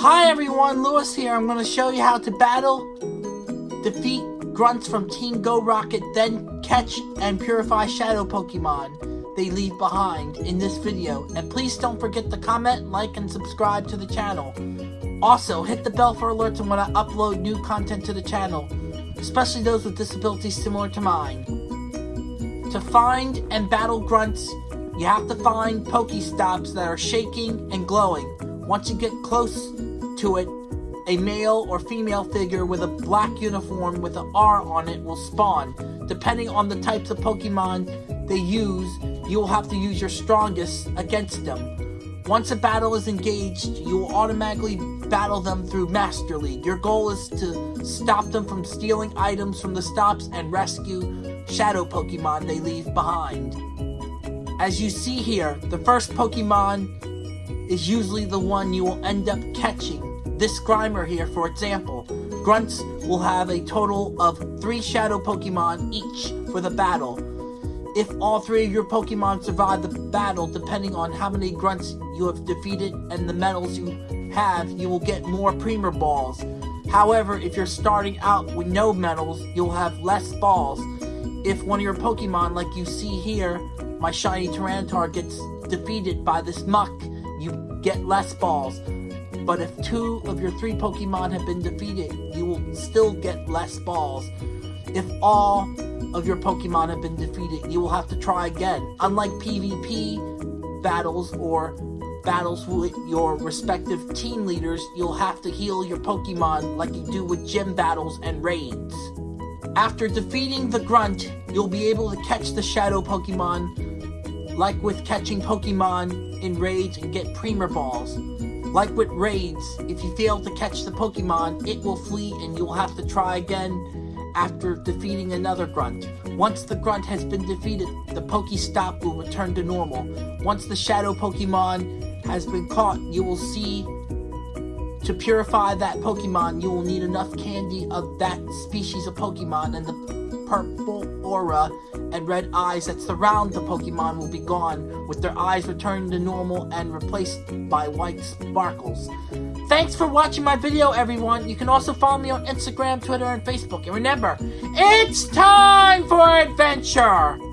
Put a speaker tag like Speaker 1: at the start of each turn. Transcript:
Speaker 1: Hi everyone, Lewis here. I'm going to show you how to battle, defeat grunts from Team Go Rocket, then catch and purify shadow Pokemon they leave behind in this video. And please don't forget to comment, like, and subscribe to the channel. Also, hit the bell for alerts when I upload new content to the channel, especially those with disabilities similar to mine. To find and battle grunts, you have to find Pokestops that are shaking and glowing. Once you get close to it, a male or female figure with a black uniform with an R on it will spawn. Depending on the types of Pokemon they use, you will have to use your strongest against them. Once a battle is engaged, you will automatically battle them through Master League. Your goal is to stop them from stealing items from the stops and rescue shadow Pokemon they leave behind. As you see here, the first Pokemon is usually the one you will end up catching this Grimer here, for example, Grunts will have a total of 3 Shadow Pokemon each for the battle. If all three of your Pokemon survive the battle, depending on how many Grunts you have defeated and the medals you have, you will get more Premier Balls. However, if you're starting out with no medals, you'll have less balls. If one of your Pokemon, like you see here, my shiny Tyranitar gets defeated by this Muk, you get less balls but if two of your three Pokemon have been defeated, you will still get less balls. If all of your Pokemon have been defeated, you will have to try again. Unlike PvP battles or battles with your respective team leaders, you'll have to heal your Pokemon like you do with gym battles and raids. After defeating the Grunt, you'll be able to catch the Shadow Pokemon like with catching Pokemon in raids and get Premier Balls. Like with raids, if you fail to catch the Pokemon, it will flee and you will have to try again after defeating another grunt. Once the grunt has been defeated, the Pokestop will return to normal. Once the shadow Pokemon has been caught, you will see to purify that Pokemon, you will need enough candy of that species of Pokemon and the purple aura and red eyes that surround the Pokemon will be gone, with their eyes returning to normal and replaced by white sparkles. Thanks for watching my video, everyone. You can also follow me on Instagram, Twitter, and Facebook. And remember, it's time for adventure!